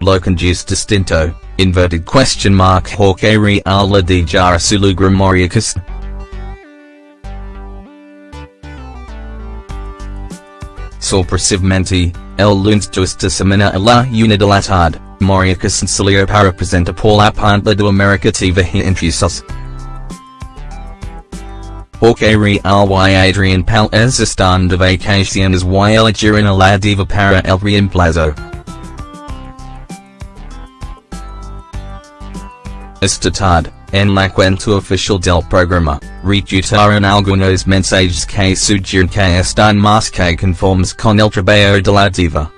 lo conduce distinto, inverted question mark hawke real la di jara sulugra Moria Casán. Sorpresivamente, el lunes justa semana a la Moria Casán salió para presentar por la pantalla de America TV intrusos. Porque real y Adrian Palez están de vacaciones y eligieron a la diva para el reemplazo. Estatad, en la cuenta oficial del programa, recutaron algunos mensajes que sugieren que están más que conformes con el trabajo de la diva.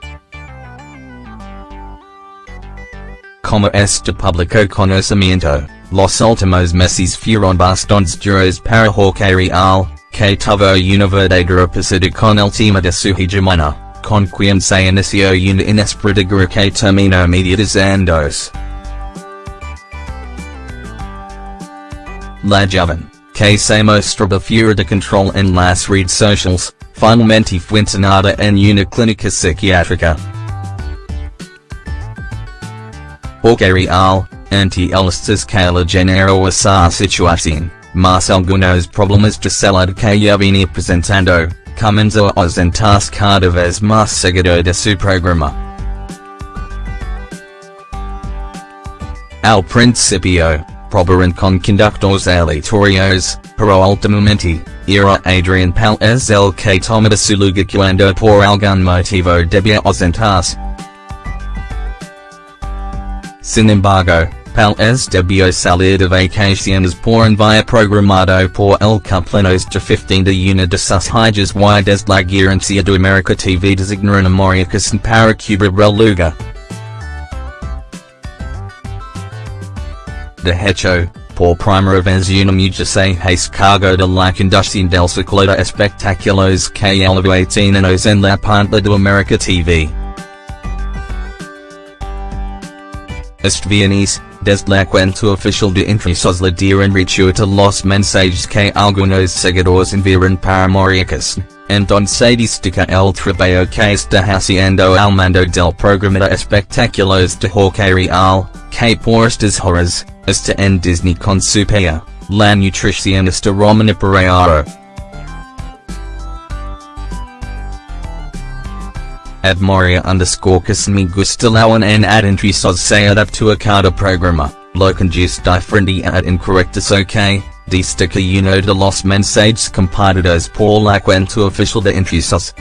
Como este público conocimiento, los últimos meses fueron bastante duros para Jorge Rial, que tuvo una verdadera pasada con el tema de su hegemonía, con quien se inició una inesperada que terminó mediatizando. La joven, que se mostraba fuera de control en las redes sociales, finalmente fue internada en una clínica psiquiátrica. Porque real, anti elistas que la genero esa situación, mas algunos problemas de salud que ya venía presentando, comenzó a ausentarse cada vez más seguido de su programa. Al principio, probaron con conductores aleatorios, pero ultimamente, era Adrian Palez el que tomaba su lugar cuando por algún motivo debía ausentarse. Sin embargo, Palez debió salir de vacaciones por un envía programado por el cumpleaños de 15 de una de sus hijas y desde la gerencia de America TV designaron a Moria Casán para cubrir el De hecho, por primera vez una mujer cargo de la conducción del ciclo de espectáculos que tenernos en la pantalla de America TV. Este viernes, desde la cuenta oficial de intrusos le dieron rechuta los mensajes que algunos seguidores enviaron para Moria Casán, entonces destaca el trabajo que está haciendo al mando del programa de espectáculos de Jorge Rial, que por estas horas, está en Disney con su paya, la nutricionista Romina Pereiro. At Moria underscore que me gusta la en ad intrusos se adapto a cada programa, conduce diferente ad incorrectus ok, destaca uno de los mensajes compartidos por la cuenta oficial de intrusos.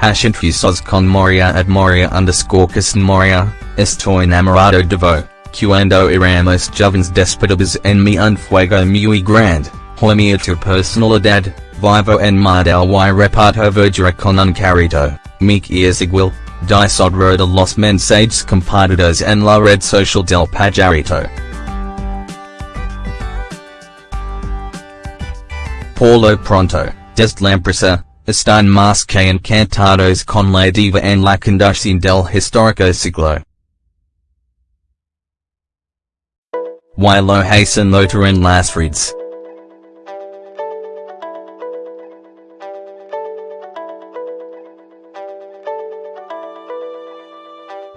Hash intrusos con Moria at Moria underscore que Moria, estoy enamorado de vo, cuando éramos jóvenes despedidos en mi un fuego muy grande, hormia tu personalidad, vivo en model y reparto verdura con un carrito, mi es igual, disodro de los mensajes compartidos en la red social del pajarito. Paulo pronto, desde la empresa, están más que encantados con la diva en la conducción del histórico siglo. Y lo hacen notar en las redes.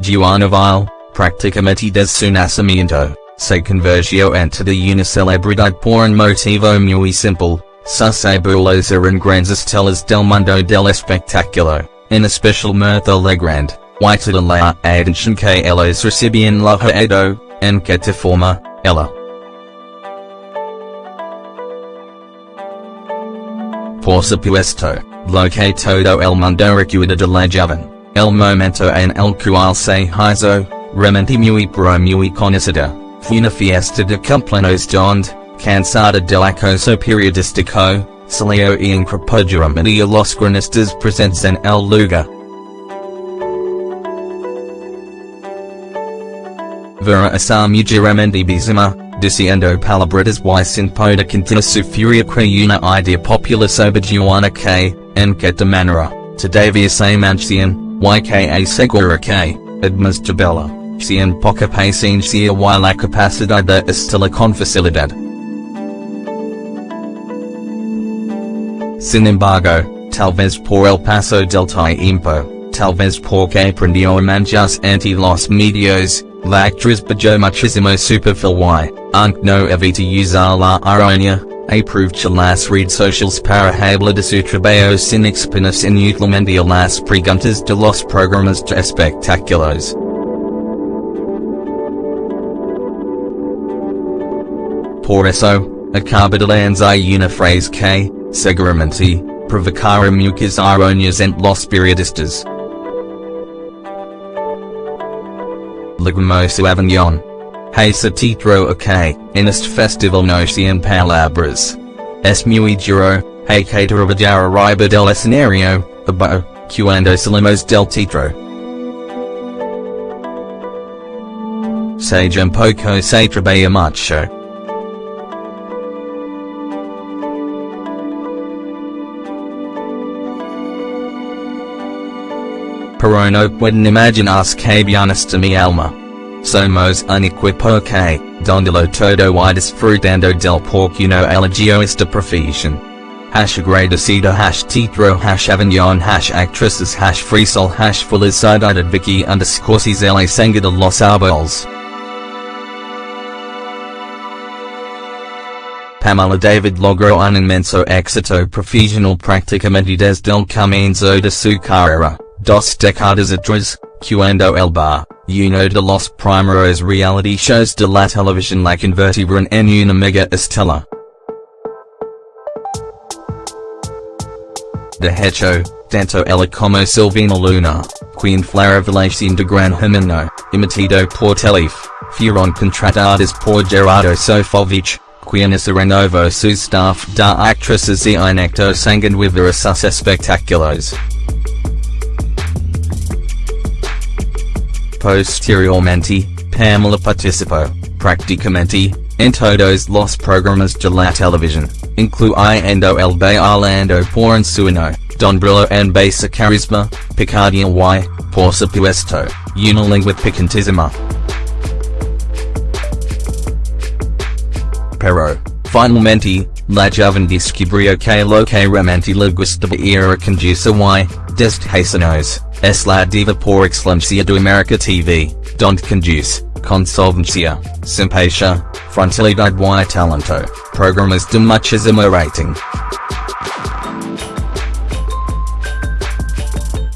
Juana Viale, prácticamente desde su nacimiento, se convirtió ante de una celebridad por un motivo muy simple, sus abuelos eran grandes estrellas del mundo del espectáculo, en especial Mirtha Legrand, y toda la atención que ellos recibían la heredó, en que te forma, ella. Por supuesto, lo que todo el mundo recuerda de la joven, el momento en el cual se hizo, realmente muy pro muy conocida, fue una fiesta de cumpleaños donde, cansada del acoso periodístico, salió y increpó a los cronistas presentes en el lugar. Esa mujer bizima, diciendo palabras y sin poder contener su furia que idea popular sobre Juana que, en que de manera, todavía se mantiene, YKA segura que, administrabela, sin poca paciencia y la capacidad de estela con facilidad. Sin embargo, talvez por el paso del tiempo, talvez porque aprendió manjas anti los medios, bajo muchísimo superfil y, aunque no evita usar la ironia, aprovecha las redes socials para hablar de su trabajo sin exponerse inútilmente a las preguntas de los programas de espectáculos. Por eso, acaba de lanzar una frase que, seguramente, provocará muchas ironias entre los periodistas. Lagumoso Avignon. Título ok, en este festival no sean palabras. Es hey que trabajar arriba del escenario, abo, cuando salimos del teatro. Sage un poco se trabaja mucho. Pero no pueden imaginar que hasta mi alma. Somos un equipo que, donde lo todo y disfrutando del porcuno elegio esta profesión. Hash agradecido hash titro hash avignon hash actresses hash freesol hash felicidad vicky underscore la senga de los árboles. Pamela David logró un inmenso éxito profesional prácticamente desde el comienzo de su carrera. Dos décadas atrás, cuando el bar, uno de los primeros reality shows de la televisión la convertieron en una mega estela. De hecho, tanto ella como Silvina Luna, Queen fue revelación de gran hermano, imitado por Telefe, fueron contratadas por Gerardo Sofovich, quien se renovó su staff da actrices y un actor sanguin with sus espectáculos. Posteriormente, Pamela participó, prácticamente, en todos los programas de la televisión, incluyendo el bailando por un sueño, Don Brillo en base carisma, picardía y, por supuesto, una lengua picantísima. Pero, finalmente, la joven descubrió que lo que realmente le gustaba era conducir y, desde es la diva por excelencia de America TV, donde conduce, con solvencia, simpatía, frontalidad y talento, programas de muchísimo rating.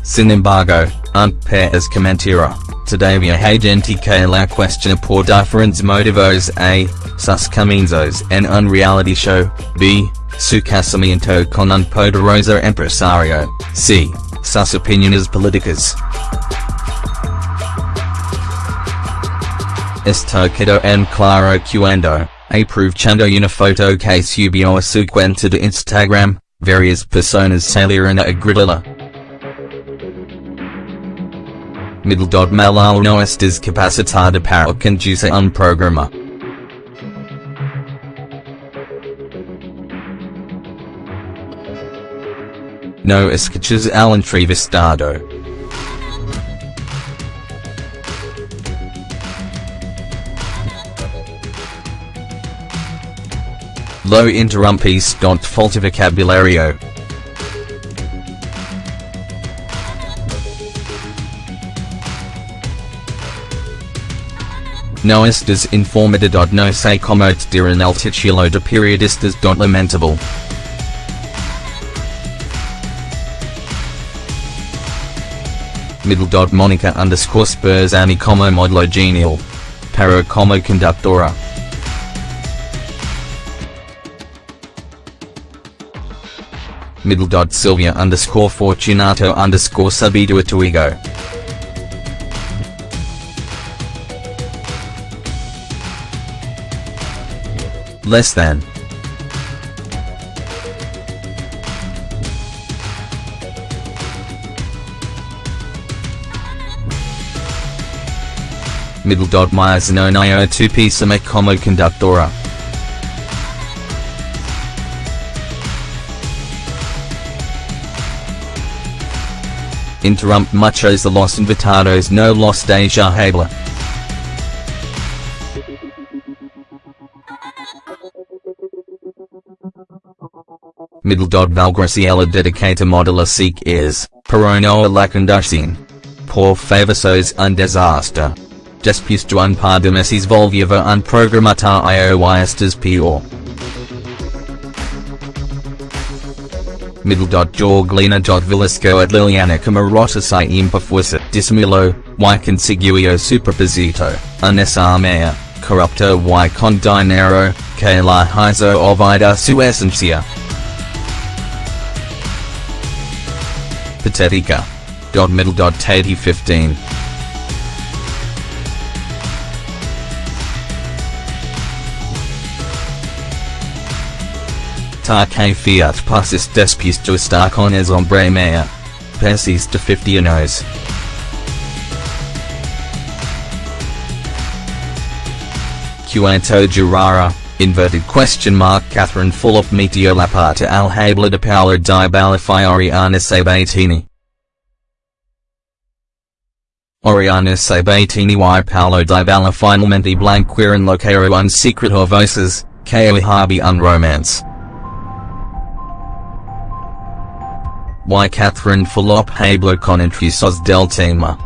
Sin embargo, aunque es mentira, todavía hay gente que la cuestiona por diferentes motivos a, sus comienzos en un reality show, b, su casamiento con un poderoso empresario, c, sus opiniones políticas. Esto quedó en claro cuando, aprovechando una foto que subió a su cuenta de Instagram, varias personas salieron a agredirla. Middledod Malal no estás capacitada para conducir un programa. No escuchas al entrevistado. Lo interrumpis don't falta vocabulario. No estás informado no sé cómo te dirán el titulo de periodistas. Lamentable. Middle dot Monica underscore Spurs Annie como modelo genial. Para como conductora. Middle dot Sylvia underscore Fortunato underscore Subido Tuigo. Less than. Middle dot Myers no nio 2 pisa me como conductora. Interrumpt muchos de los invitados no los deja hablar. Middle dot Valgraciela dedicata modula seek is, Peronoa lacanducine. Por favor sos un desastre. Después de un par de meses volviva un programata ioistas dot Villasco at Liliana Camarota si imperfuerza dissimilo, y consiguio superposito, un esarmea, corrupto y con dinero, que la hizo olvida su esencia. Patetica. Dot middle dot 15. Ta que fiat passis despis to estar con es hombre mea. Persis de 50 anos. Cuanto Girara, inverted question mark Catherine Fulop meteo la parte al habla de Paolo di Balafioriana Sabatini. Oriana Sabatini y Paulo Dybala finalmente blanquearon lo que era un secreto voces, que habi un romance. Y Catherine Fulop Hablo con intrusos del tema.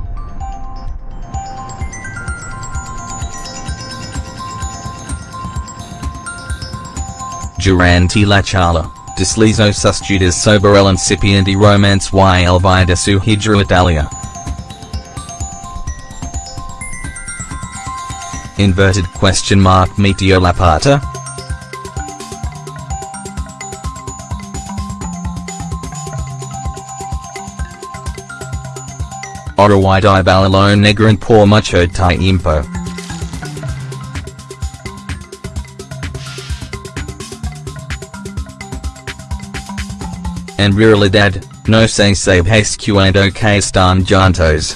Durante la charla, deslizo sus dudas sobre el incipiente romance y el vida su hijra Italia. Inverted question mark Meteo la Pata? Orawai di balalo negran por mucho tiempo. En realidad, no se sabe cuando que están juntos.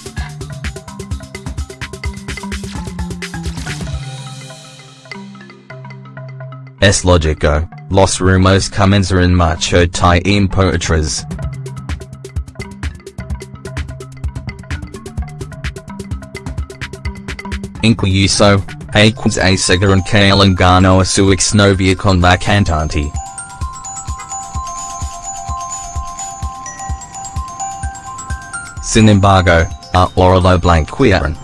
Es lógico, los rumos comenzarán mucho tiempo atrás. Incluso, Aquas aseguran que el engano a su exnovia con la cantante. Sin embargo, ahora lo blanquearon.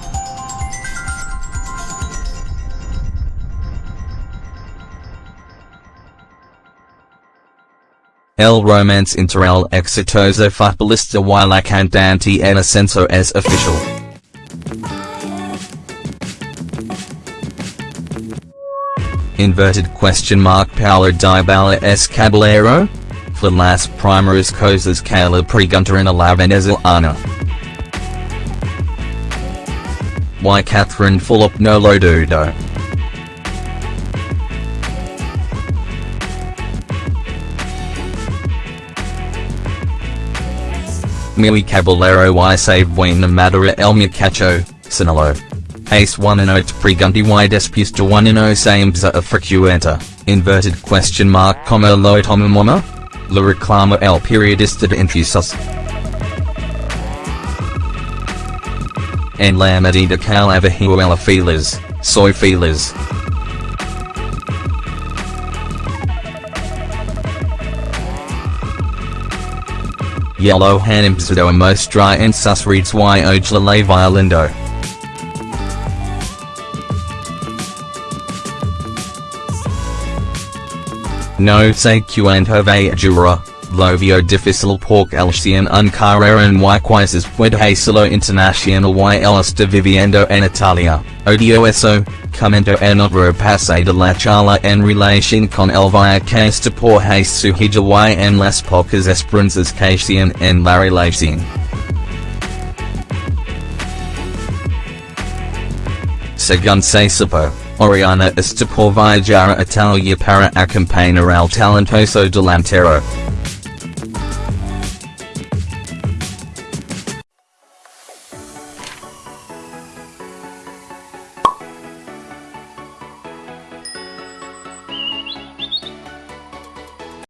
El romance inter el exitoso futbolista y la cantante en ascenso es official. Inverted question mark Paulo Dybala es Caballero? For las primeras cosas que le preguntaron a la venezolana. Y Catherine Fulop no lo dudo. Mi Caballero y save buena madera el muchacho, Sinalo. Ace 1 and 0 pregunti y después de 1 and 0 sames a frecuenta, inverted question mark comma lo tomamos? La reclama el periodista de intrusos. En la medida que la vejuela feliz, soy feliz. Yellow hanimsado mostra en sus reads y ojla la violendo. No se cuento jura, lo vio difícil porque el cien un carrera en y quizzes puede hacerlo internacional y el está viviendo en Italia, odio eso, comento en otro pase de la charla en relación con el via que está por su hija y en las pocas esperanzas que tienen en la relación. Según se supo. Oriana está por viajar a Italia para acompañar al talentoso delantero.